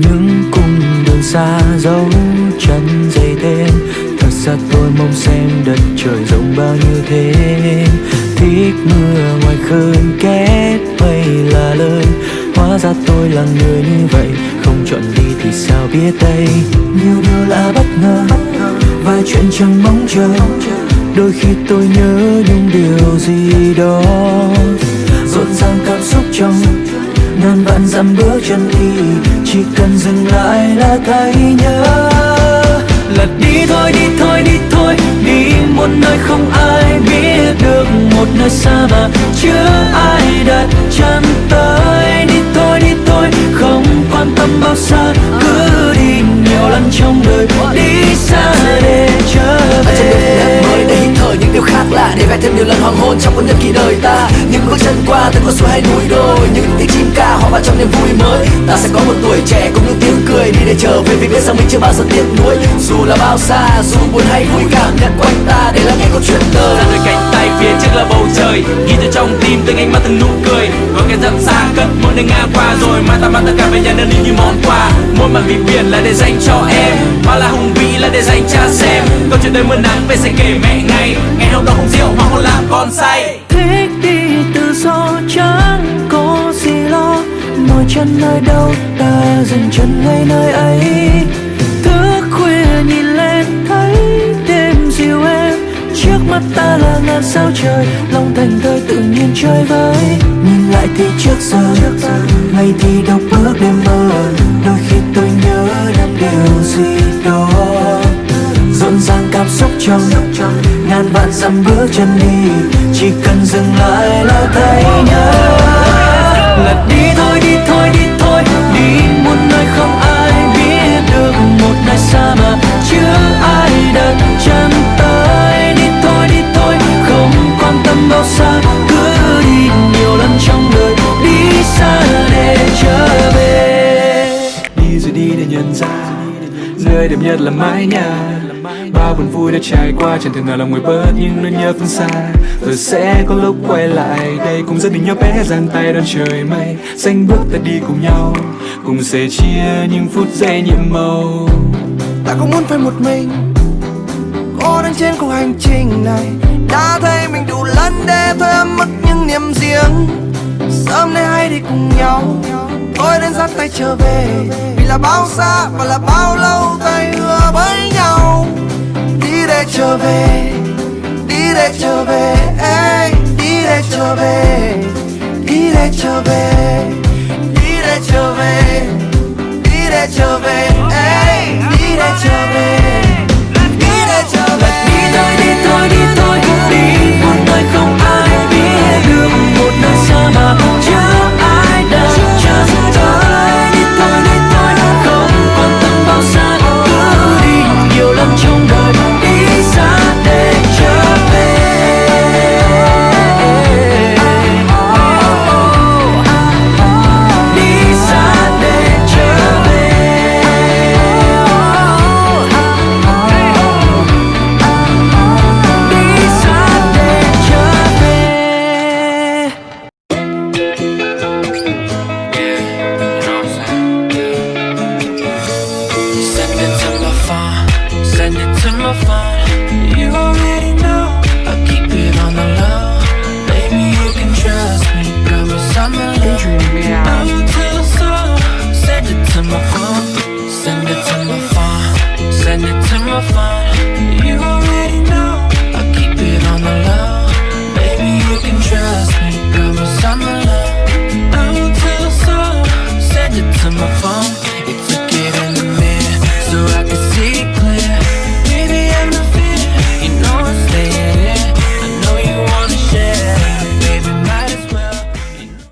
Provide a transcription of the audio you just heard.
những cung đường xa dấu chân dày tên. Thật ra tôi mong xem đất trời rộng bao nhiêu thế. Thích mưa ngoài khơi, kết mây là lời. Hóa ra tôi là người như vậy, không chọn đi thì sao biết đây? Nhiều điều là bất ngờ vài chuyện chẳng mong chờ. Đôi khi tôi nhớ những điều gì đó. Rộn ràng cảm xúc trong ngàn vạn dặm bước chân đi, chỉ cần dừng lại là thấy nhớ. Lật đi thôi đi thôi đi thôi, đi một nơi không ai biết được, một nơi xa mà để vẽ thêm nhiều lần hoàng hôn trong cuốn nhật ký đời ta. Những bước chân qua từng con suối hay núi đồi, những tiếng chim ca hòa vào trong niềm vui mới. Ta sẽ có một tuổi trẻ cùng những tiếng cười đi để trở về vì biết rằng mình chưa bao giờ tiếc nuối. Dù là bao xa, dù buồn hay vui, cảm nhận quanh ta để lắng nghe câu chuyện đời. Ra đôi cánh tay phía trước là bầu trời trong tim từng ánh mắt từng nụ cười. Có cái dặm xa cất mỗi nơi ngang qua rồi mai ta mang tất cả về nhà nơi như món quà. Mỗi màn vì biển là để dành cho em, mà là hùng vĩ là để dành cha xem. Câu chuyện đời mưa nắng về sẽ kể mẹ ngày ngày hôm đó không rượu mà không làm con say. Thích đi tự do chẳng có gì lo? Mỗi chân nơi đâu, ta dừng chân ngay nơi ấy. Ta sao trời lòng thành thơi tự nhiên chơi với. Nhìn lại thì trước giờ ngày thì đọc bước đêm mơ. Đôi khi tôi nhớ năm điều gì đó. Rộn ràng cảm xúc trong ngàn vạn dặm bước chân đi. Chỉ cần dừng lại là thấy nhớ. Lật đi nơi đẹp nhất là mái nhà. Bao buồn vui đã trải qua, chẳng thể nào lòng người bớt những nỗi nhớ phương xa. Rồi sẽ có lúc quay lại, đây cùng gia đình nhỏ bé, giang tay đón trời mây. Xanh bước ta đi cùng nhau, cùng sẻ chia những phút giây nhiệm màu. Ta không muốn phải một mình cô đang trên cuộc hành trình này. Đã thấy mình đủ lớn để thôi em mất những niềm riêng. Sớm nay hay đi cùng nhau tôi đến dắt tay trở về. Vì là bao xa và là bao lâu chove, dire chove, ey. fun.